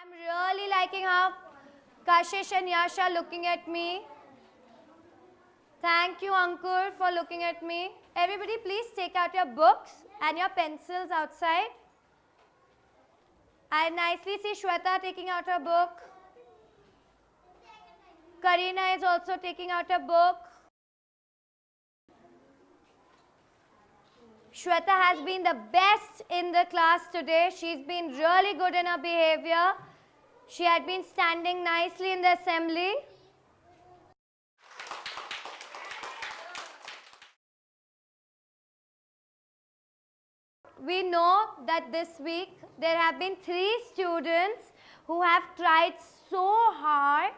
I'm really liking how Kashish and Yash are looking at me. Thank you, Ankur, for looking at me. Everybody, please take out your books and your pencils outside. I nicely see Shweta taking out her book. Karina is also taking out a book. Shweta has been the best in the class today. She's been really good in her behavior. She had been standing nicely in the assembly. We know that this week there have been three students who have tried so hard.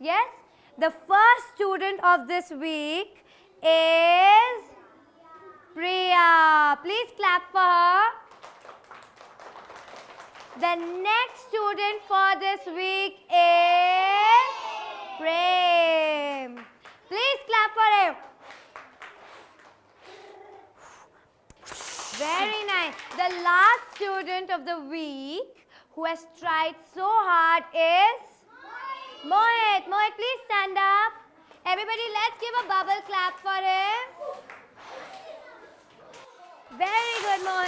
Yes, the first student of this week is. Please clap for her. The next student for this week is Prem. Please clap for him. Very nice. The last student of the week who has tried so hard is Mohit. Mohit, please stand up. Everybody, let's give a bubble clap for him. Mohit.